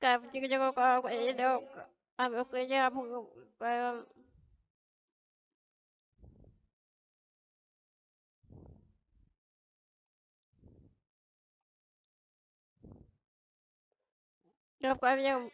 Kafir jago ka cái abo kaya bu Gặp có em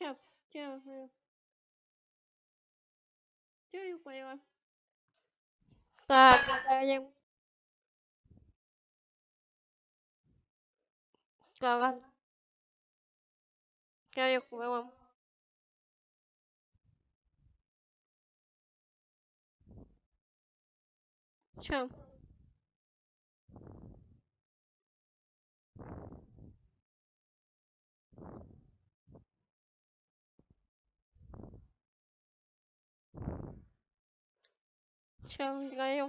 không? À, à, à, chào, chào Chơi quay qua Ta ta yang Kagan Kayak memang Chào. Challenge guy.